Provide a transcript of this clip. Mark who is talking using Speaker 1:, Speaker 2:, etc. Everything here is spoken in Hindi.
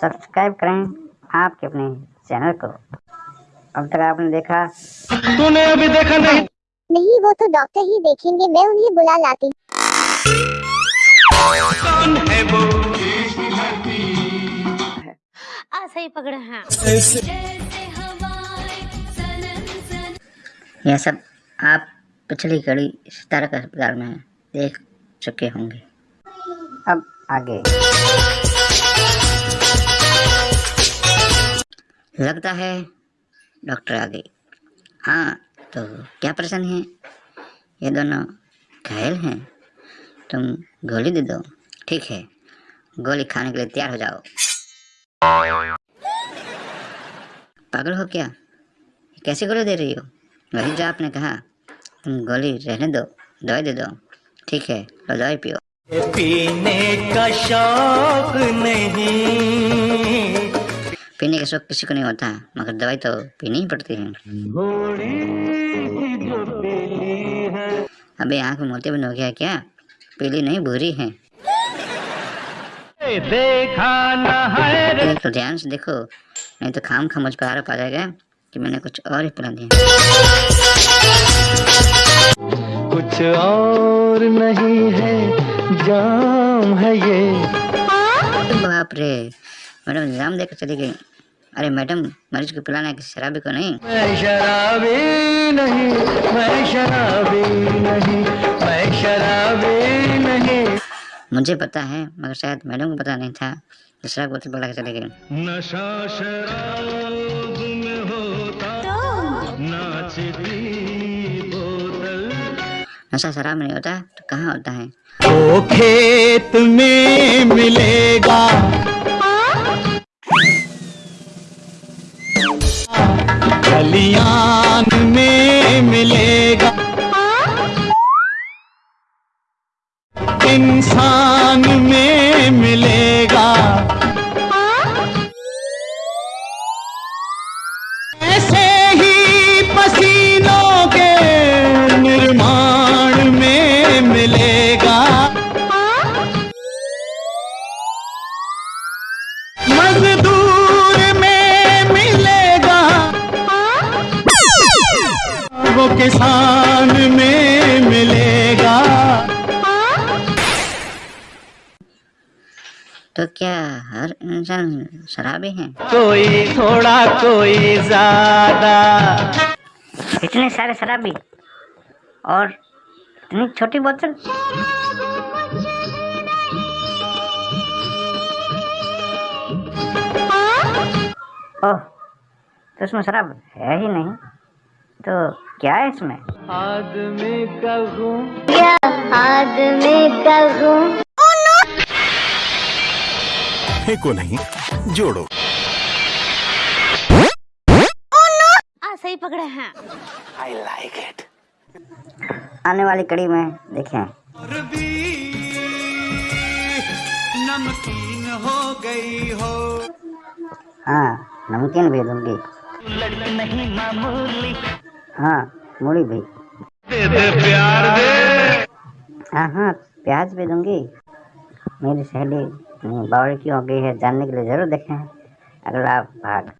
Speaker 1: सब्सक्राइब करें आपके अपने चैनल को। अब तक आपने देखा।
Speaker 2: तूने अभी देखा नहीं।
Speaker 3: नहीं वो तो डॉक्टर ही देखेंगे मैं उन्हें बुला लाती
Speaker 2: कौन है वो?
Speaker 4: आ सही पकड़े हैं।
Speaker 1: यह सब आप पिछली कड़ी सितारा के अस्पताल में देख चुके होंगे। अब आगे। लगता है डॉक्टर आ गए हाँ तो क्या परेशानी है? ये दोनों घायल हैं। तुम गोली दे दो। ठीक है, गोली खाने के लिए तैयार हो जाओ। पागल हो क्या? कैसे गोली दे रही हो? वही जो आपने कहा, तुम गोली रहने दो, दवाई दे दो। ठीक है दवाई पियो।
Speaker 2: पीने का शौक नहीं।
Speaker 1: पीने का शौक किसी को नहीं होता मगर दवाई तो पीनी ही पड़ती है। अबे आँख मोती बंद हो गया क्या? पीली नहीं भूरी है।
Speaker 2: देखा न
Speaker 1: तो ध्यान से देखो नहीं तो खाम खा मुझ पर आरोप आ जाएगा कि मैंने कुछ और ही पिला दिया।
Speaker 2: कुछ और नहीं है जाम है ये।
Speaker 1: बाप रे मैडम इल्ज़ाम देकर चली गई। अरे मैडम मरीज़ को पिलाना है किसी शराबी को नहीं?
Speaker 2: मैं शराबी नहीं मैं शराबी नहीं मैं शराबी नहीं।
Speaker 1: मुझे पता है मगर शायद मैडम को पता नहीं था जो शराब बोतल पकड़ा चले गए।
Speaker 2: नशा शराब में होता नाचती बोतल।
Speaker 1: नशा शराब में नहीं होता तो कहाँ होता है?
Speaker 2: वो खेत में मिलेगा। खलियान में मिलेगा। इंसान में मिलेगा। ऐसे ही पसीनों के निर्माण में मिलेगा।
Speaker 1: तो क्या हर इंसान शराबी है?
Speaker 2: कोई थोड़ा कोई ज़्यादा।
Speaker 1: इतने सारे शराबी और इतनी छोटी बोतल? ओह तो इसमें शराब है ही नहीं। तो क्या है इसमें?
Speaker 2: आदमी का
Speaker 3: आदमी का
Speaker 5: फेंको नहीं जोड़ो।
Speaker 4: आ सही पकड़े हैं।
Speaker 1: आई लाइक इट आने वाली कड़ी में देखें।
Speaker 2: नमकीन हो गई हो
Speaker 1: हाँ नमकीन भी दूँगी।
Speaker 2: नहीं मामूली
Speaker 1: हाँ मूली भी।
Speaker 2: दे दे प्यार दे
Speaker 1: हाँ हाँ प्याज भी दूँगी। मेरी सहेली सकते क्यों हो गई है जानने के लिए ज़रूर देखें। अगला भाग।